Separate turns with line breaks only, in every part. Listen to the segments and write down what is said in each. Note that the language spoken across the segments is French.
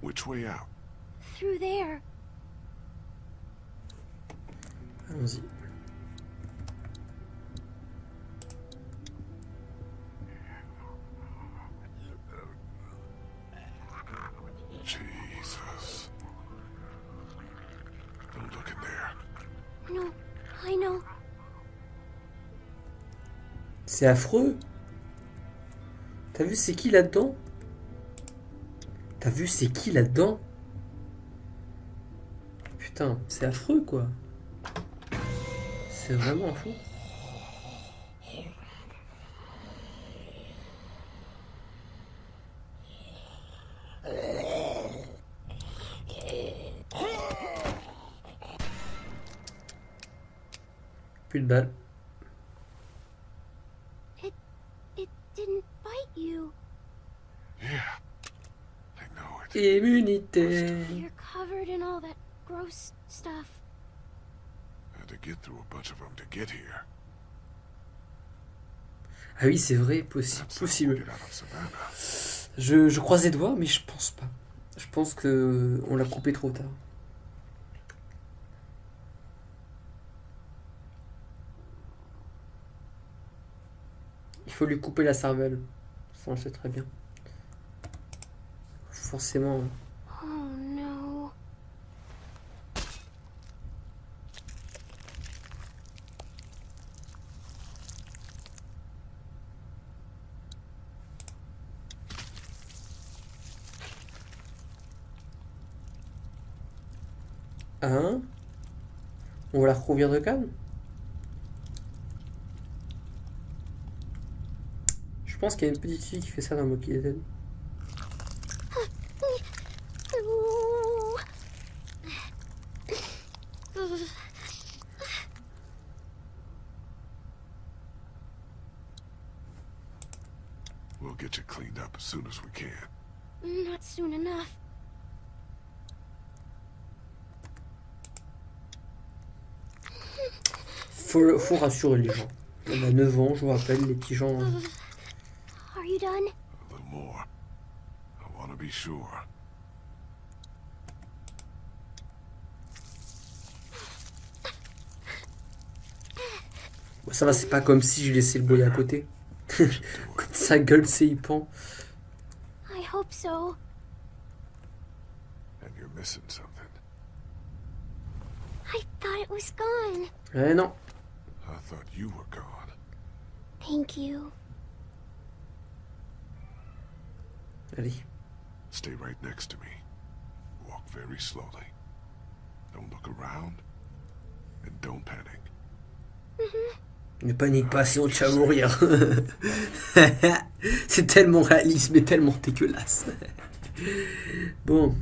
Which way out?
Through there.
Allons-y.
Jesus. Don't look in there.
No, I know.
C'est affreux. T'as vu c'est qui là-dedans? T'as vu c'est qui là-dedans? Putain, c'est affreux quoi. C'est vraiment fou. Plus de balles.
It it didn't bite you.
Yeah. I know it.
Immunité.
You're covered in all that gross stuff.
Had to get through a bunch of them to get here.
Ah oui, c'est vrai, possi- possible. Je, je croise les doigts, mais je pense pas. Je pense que on l'a coupé trop tard. Il faut lui couper la cervelle. Ça, on le sait très bien. Forcément.
Oh.
Hein? On va la recouvrir de canne Je pense qu'il y a une petite fille qui fait ça dans Monkey Dead.
Ooh.
We'll get you cleaned up as soon as we can.
Not soon enough.
Faut, faut rassurer les gens. On a 9 ans, je vous rappelle, les petits gens.
Are you done?
A little more. I want to be sure.
Ça va, c'est pas comme si je laissais le boy à côté. Sa gueule, c'est hypant.
I hope so.
And you're missing something.
I thought it was gone.
Eh non.
I thought you were gone.
Thank you.
Allez.
Stay right next to me. Walk very slowly. Don't look around. And don't panic.
Ne panique pas, sinon tu vas mourir. c'est tellement réaliste, mais tellement dégueulasse. bon.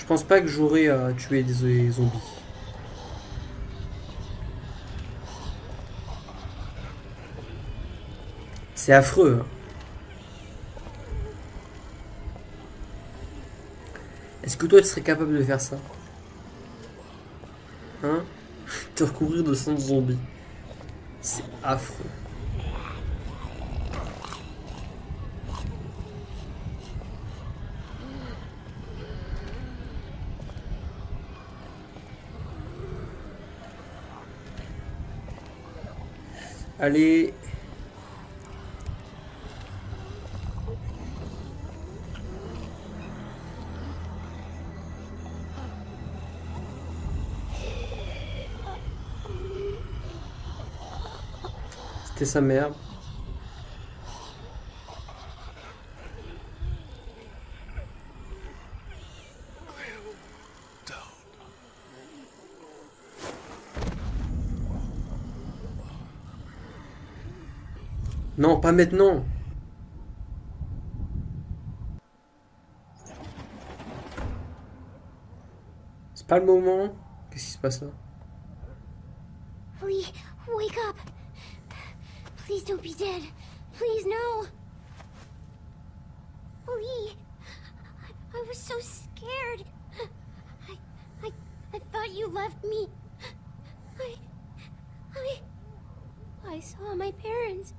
Je pense pas que j'aurai à tuer des zombies. C'est affreux. hein. Est-ce que toi tu serais capable de faire ça? Hein? Te recouvrir de sang de zombies. C'est affreux. Allez. C'était sa mère. Non, pas maintenant. C'est pas le moment. Qu'est-ce qui se passe là?
Lee, wake up. Please don't be dead. Please, no. Lee, I, was so scared. I, I, I thought you left me. I, I, I saw my parents.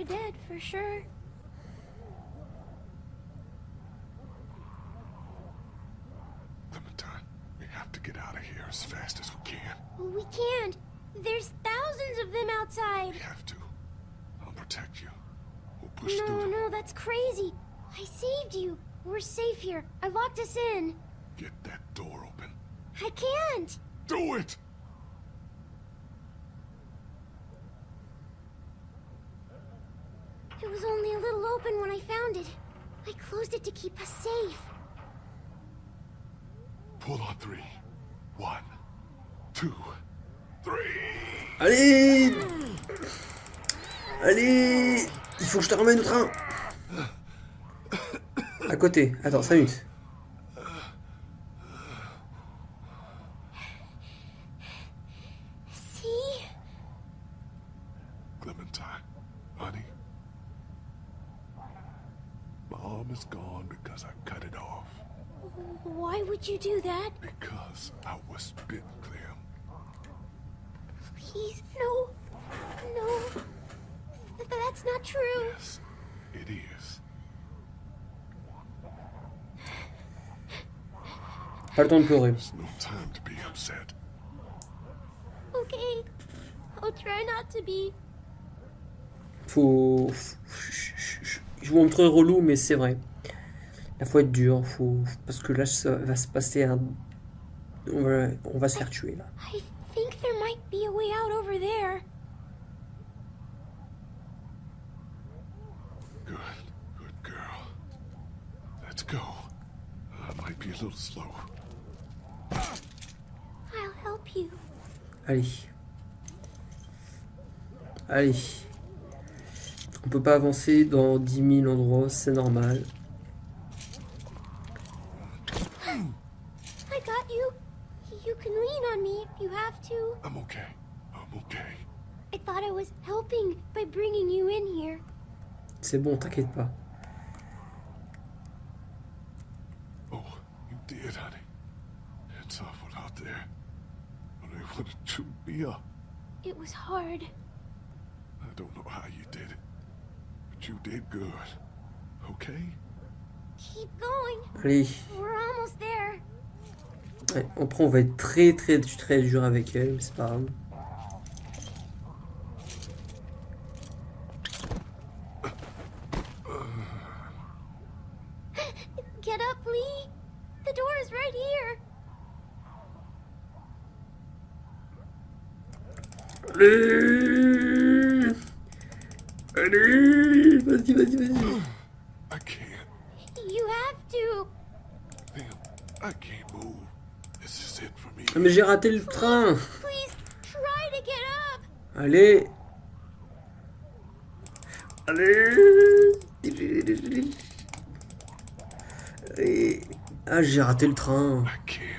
They're dead for sure.
Clementine, we have to get out of here as fast as we can.
We can't. There's thousands of them outside.
We have to. I'll protect you. We'll push
No,
through them.
no, that's crazy. I saved you. We're safe here. I locked us in.
Get that door open.
I can't.
Do it!
It was only a little open when I found it. I closed it to keep us safe.
Pull on three. One, two, three.
Allez Allez Il faut que je te ramène au train À côté. Attends, 5 minutes.
Mom is gone because I cut it off.
Why would you do that?
Because I was bit, Clem.
Please, no. No. Th- that's not true.
Yes, it is.
Pas le temps.
There's no time to be upset.
Okay. I'll try not to be.
Faut... Je vous montre relou, mais c'est vrai. Il faut être dur, faut... parce que là, ça va se passer un... On va, on va se faire tuer, là.
I think there might be a way out over there.
Good, good girl. Let's go. I might be a little slow.
I'll help you.
Allez. Allez. On peut pas avancer dans 10 000 endroits, c'est normal.
I got you. You can lean on me if you have to.
I'm okay. I'm okay.
I thought I was helping by bringing you in here.
C'est bon, t'inquiète pas.
Oh, you did, honey. It's awful out there. But they wanted to chew me up.
It was hard.
I don't know how you did it. You did good. Okay?
Keep going.
Allez.
We're almost there.
Ouais, après, on va être très très très dur avec elle, mais c'est pas grave.
Get up, Lee. The door is right here.
Allez Allez Vas-y, vas-y, vas-y.
I can't.
You have to.
Damn, I can't move. This is it for me.
Ah, mais j'ai raté le train
Please try to get up.
Allez Allez Allez Ah, j'ai raté le train.
I can't.